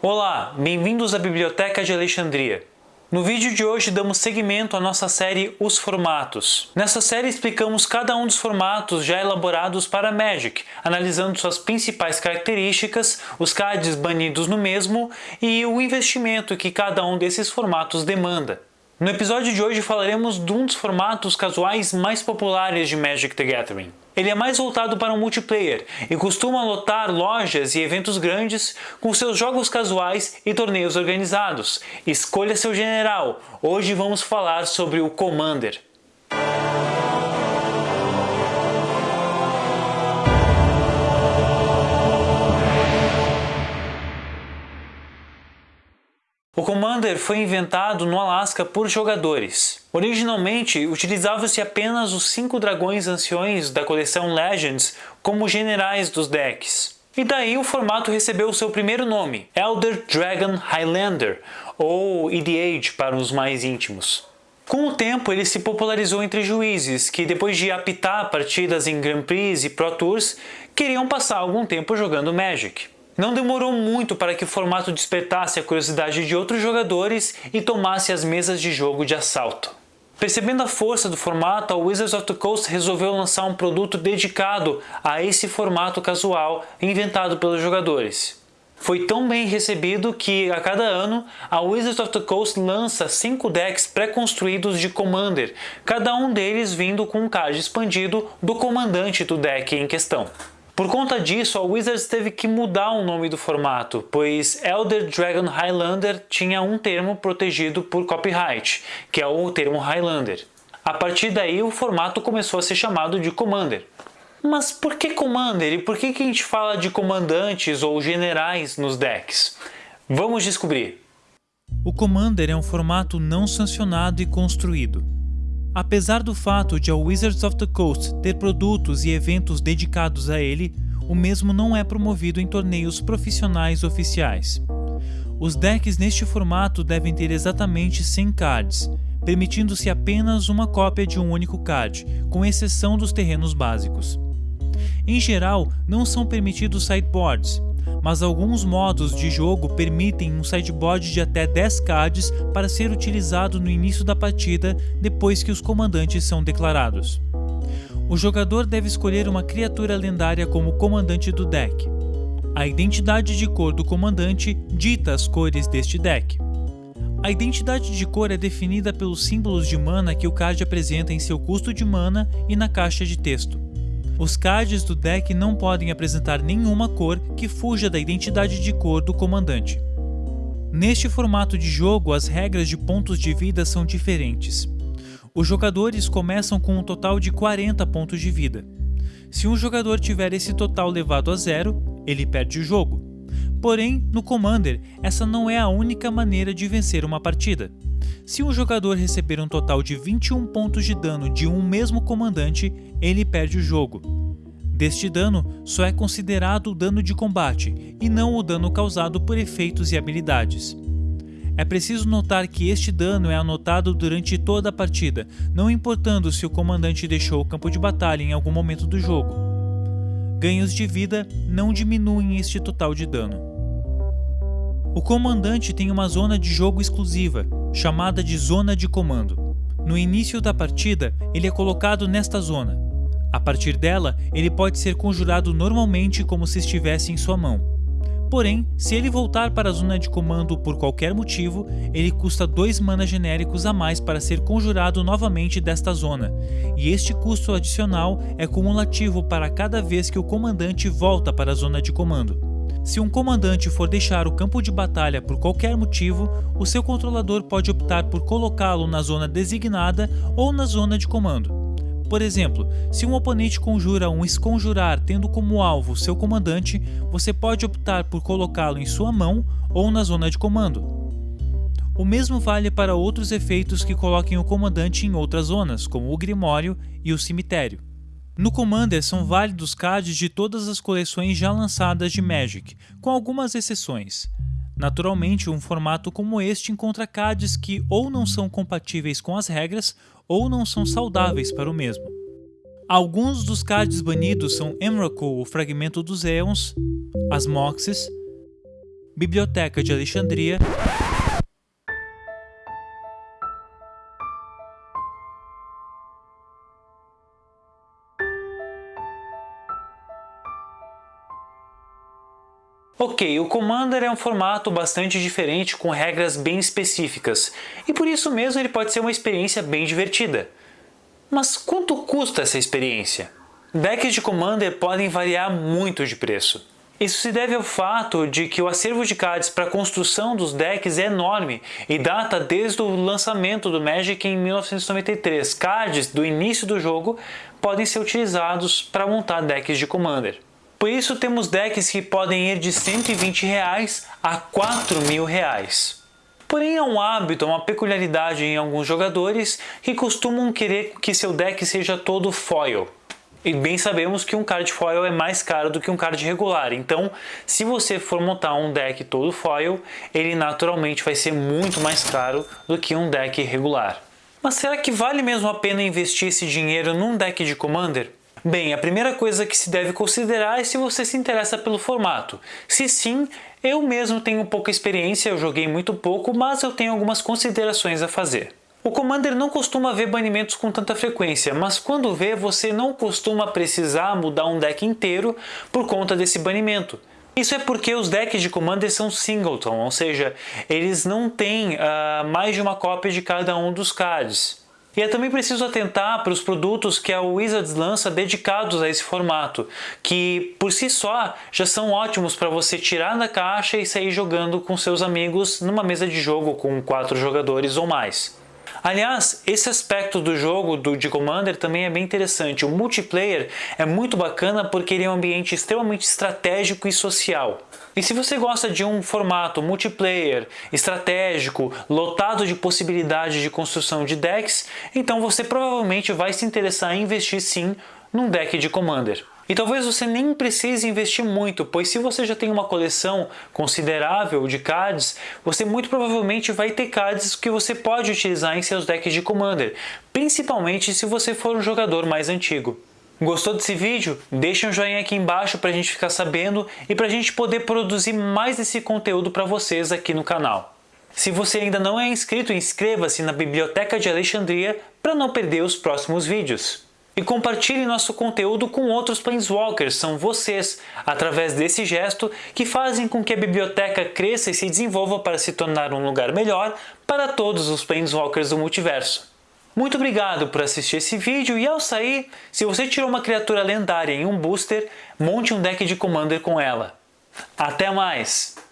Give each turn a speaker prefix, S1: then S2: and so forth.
S1: Olá, bem-vindos à Biblioteca de Alexandria. No vídeo de hoje damos seguimento à nossa série Os Formatos. Nessa série explicamos cada um dos formatos já elaborados para Magic, analisando suas principais características, os cards banidos no mesmo e o investimento que cada um desses formatos demanda. No episódio de hoje falaremos de um dos formatos casuais mais populares de Magic the Gathering. Ele é mais voltado para o multiplayer e costuma lotar lojas e eventos grandes com seus jogos casuais e torneios organizados. Escolha seu general. Hoje vamos falar sobre o Commander. O Commander foi inventado no Alasca por jogadores. Originalmente, utilizava-se apenas os cinco dragões anciões da coleção Legends como generais dos decks. E daí o formato recebeu seu primeiro nome, Elder Dragon Highlander, ou EDH para os mais íntimos. Com o tempo, ele se popularizou entre juízes que, depois de apitar partidas em Grand Prix e Pro Tours, queriam passar algum tempo jogando Magic. Não demorou muito para que o formato despertasse a curiosidade de outros jogadores e tomasse as mesas de jogo de assalto. Percebendo a força do formato, a Wizards of the Coast resolveu lançar um produto dedicado a esse formato casual inventado pelos jogadores. Foi tão bem recebido que, a cada ano, a Wizards of the Coast lança 5 decks pré-construídos de Commander, cada um deles vindo com um card expandido do comandante do deck em questão. Por conta disso, a Wizards teve que mudar o nome do formato, pois Elder Dragon Highlander tinha um termo protegido por copyright, que é o termo Highlander. A partir daí, o formato começou a ser chamado de Commander. Mas por que Commander e por que, a gente fala de comandantes ou generais nos decks? Vamos descobrir.
S2: O Commander é um formato não sancionado e construído. Apesar do fato de a Wizards of the Coast ter produtos e eventos dedicados a ele, o mesmo não é promovido em torneios profissionais oficiais. Os decks neste formato devem ter exatamente 100 cards, permitindo-se apenas uma cópia de um único card, com exceção dos terrenos básicos. Em geral, não são permitidos sideboards, mas alguns modos de jogo permitem um sideboard de até 10 cards para ser utilizado no início da partida depois que os comandantes são declarados. O jogador deve escolher uma criatura lendária como comandante do deck. A identidade de cor do comandante dita as cores deste deck. A identidade de cor é definida pelos símbolos de mana que o card apresenta em seu custo de mana e na caixa de texto. Os cards do deck não podem apresentar nenhuma cor que fuja da identidade de cor do comandante. Neste formato de jogo, as regras de pontos de vida são diferentes. Os jogadores começam com um total de 40 pontos de vida. Se um jogador tiver esse total levado a zero, ele perde o jogo. Porém, no Commander, essa não é a única maneira de vencer uma partida. Se um jogador receber um total de 21 pontos de dano de um mesmo comandante, ele perde o jogo. Deste dano, só é considerado o dano de combate, e não o dano causado por efeitos e habilidades. É preciso notar que este dano é anotado durante toda a partida, não importando se o comandante deixou o campo de batalha em algum momento do jogo. Ganhos de vida não diminuem este total de dano. O comandante tem uma zona de jogo exclusiva, chamada de zona de comando. No início da partida, ele é colocado nesta zona. A partir dela, ele pode ser conjurado normalmente como se estivesse em sua mão. Porém, se ele voltar para a zona de comando por qualquer motivo, ele custa 2 mana genéricos a mais para ser conjurado novamente desta zona, e este custo adicional é cumulativo para cada vez que o comandante volta para a zona de comando. Se um comandante for deixar o campo de batalha por qualquer motivo, o seu controlador pode optar por colocá-lo na zona designada ou na zona de comando. Por exemplo, se um oponente conjura um esconjurar tendo como alvo seu comandante, você pode optar por colocá-lo em sua mão ou na zona de comando. O mesmo vale para outros efeitos que coloquem o comandante em outras zonas, como o Grimório e o Cemitério. No Commander são válidos cards de todas as coleções já lançadas de Magic, com algumas exceções. Naturalmente, um formato como este encontra cards que ou não são compatíveis com as regras ou não são saudáveis para o mesmo. Alguns dos cards banidos são Emrakul, o Fragmento dos Eons, as Moxes, Biblioteca de Alexandria
S1: Ok, o Commander é um formato bastante diferente com regras bem específicas, e por isso mesmo ele pode ser uma experiência bem divertida. Mas quanto custa essa experiência? Decks de Commander podem variar muito de preço. Isso se deve ao fato de que o acervo de cards para a construção dos decks é enorme e data desde o lançamento do Magic em 1993. Cards do início do jogo podem ser utilizados para montar decks de Commander. Por isso temos decks que podem ir de 120 reais a 4 mil reais. Porém é um hábito, é uma peculiaridade em alguns jogadores que costumam querer que seu deck seja todo foil. E bem sabemos que um card foil é mais caro do que um card regular, então se você for montar um deck todo foil, ele naturalmente vai ser muito mais caro do que um deck regular. Mas será que vale mesmo a pena investir esse dinheiro num deck de Commander? Bem, a primeira coisa que se deve considerar é se você se interessa pelo formato. Se sim, eu mesmo tenho pouca experiência, eu joguei muito pouco, mas eu tenho algumas considerações a fazer. O Commander não costuma ver banimentos com tanta frequência, mas quando vê, você não costuma precisar mudar um deck inteiro por conta desse banimento. Isso é porque os decks de Commander são singleton, ou seja, eles não têm uh, mais de uma cópia de cada um dos cards. E é também preciso atentar para os produtos que a Wizards lança dedicados a esse formato, que por si só já são ótimos para você tirar da caixa e sair jogando com seus amigos numa mesa de jogo com quatro jogadores ou mais. Aliás, esse aspecto do jogo do, de Commander também é bem interessante. O multiplayer é muito bacana porque ele é um ambiente extremamente estratégico e social. E se você gosta de um formato multiplayer, estratégico, lotado de possibilidades de construção de decks, então você provavelmente vai se interessar em investir sim num deck de Commander. E talvez você nem precise investir muito, pois se você já tem uma coleção considerável de cards, você muito provavelmente vai ter cards que você pode utilizar em seus decks de Commander, principalmente se você for um jogador mais antigo. Gostou desse vídeo? Deixa um joinha aqui embaixo para a gente ficar sabendo e para a gente poder produzir mais esse conteúdo para vocês aqui no canal. Se você ainda não é inscrito, inscreva-se na Biblioteca de Alexandria para não perder os próximos vídeos e compartilhe nosso conteúdo com outros Planeswalkers, são vocês, através desse gesto, que fazem com que a biblioteca cresça e se desenvolva para se tornar um lugar melhor para todos os Planeswalkers do multiverso. Muito obrigado por assistir esse vídeo e ao sair, se você tirou uma criatura lendária em um booster, monte um deck de Commander com ela. Até mais!